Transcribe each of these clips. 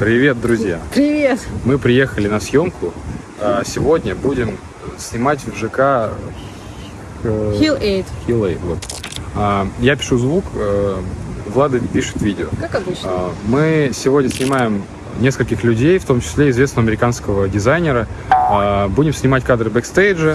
Привет, друзья! Привет! Мы приехали на съемку. А, Сегодня будем снимать в ЖК Hill 8, Hill Eight, вот. А, Я пишу звук, э, Влада пишет видео. как обычно. А, Мы сегодня снимаем нескольких людей, в том числе известного американского дизайнера. Будем снимать кадры бэкстейджа.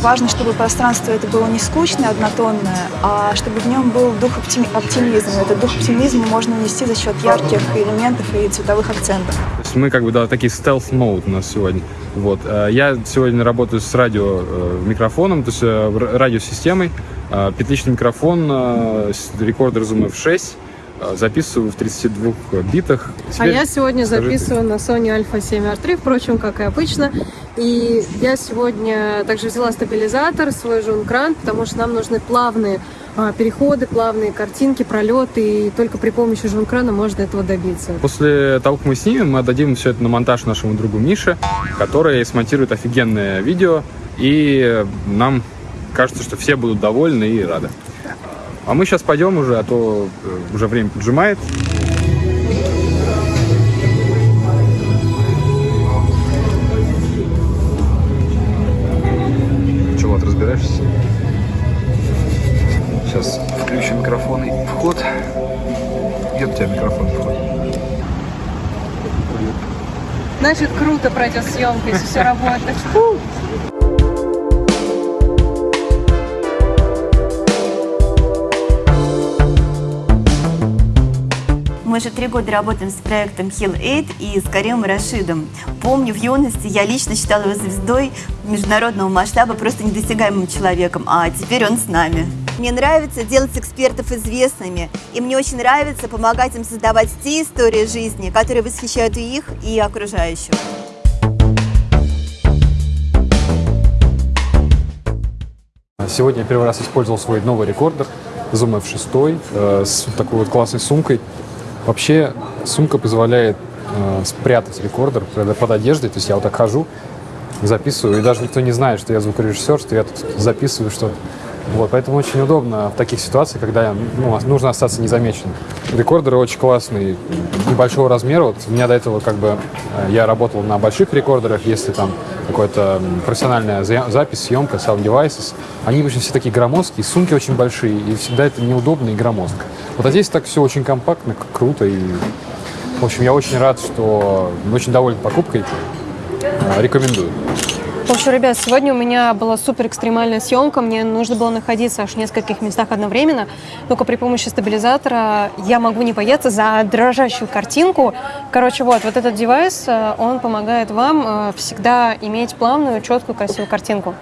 Важно, чтобы пространство это было не скучное, однотонное, а чтобы в нем был дух оптими- оптимизма. Этот дух оптимизма можно нести за счет ярких элементов и цветовых акцентов. То есть мы как бы, да, такие stealth mode у нас сегодня. Вот. А, Я сегодня работаю с радио э, микрофоном, то есть э, радиосистемой. Петличный микрофон, э, рекордер Zoom F6. А, Записываю в 32 битах. А Теперь я сегодня скажи записываю на Sony Alpha 7R3, впрочем, как и обычно. И я сегодня также взяла стабилизатор, свой жункран, потому что нам нужны плавные а, переходы, плавные картинки, пролеты, и только при помощи жункрана можно этого добиться. После того, как мы снимем, мы отдадим все это на монтаж нашему другу Мише, который смонтирует офигенное видео, и нам кажется, что все будут довольны и рады. А мы сейчас пойдем уже, а то э, уже время поджимает. Чего, вот разбираешься? Сейчас включим микрофон и вход. Где у тебя микрофон вход? Значит, круто пройдет съемка, если все работает. Мы же три года работаем с проектом Hill 8 и с Каримом Рашидом. Помню, в юности я лично считала его звездой международного масштаба, просто недосягаемым человеком, а теперь он с нами. Мне нравится делать экспертов известными, и мне очень нравится помогать им создавать те истории жизни, которые восхищают и их, и окружающих. Сегодня я первый раз использовал свой новый рекордер Zoom F6 э, с такой вот классной сумкой. Вообще сумка позволяет э, спрятать рекордер под одеждой. То есть я вот так хожу, записываю, и даже никто не знает, что я звукорежиссер, что я тут записываю что-то. Вот, поэтому очень удобно в таких ситуациях, когда ну, нужно остаться незамеченным. Рекордеры очень классные, небольшого размера. Вот у меня до этого как бы э, я работал на больших рекордерах, если там какая-то профессиональная за- запись, съемка, sound devices. Они обычно все такие громоздкие, сумки очень большие, и всегда это неудобно и громоздко. Вот а здесь так все очень компактно, круто. И, в общем, я очень рад, что очень доволен покупкой. Э, Рекомендую. В общем, ребят, сегодня у меня была супер экстремальная съемка. Мне нужно было находиться аж в нескольких местах одновременно. Только при помощи стабилизатора я могу не бояться за дрожащую картинку. Короче, вот, вот этот девайс, э, он помогает вам э, всегда иметь плавную, четкую, красивую картинку.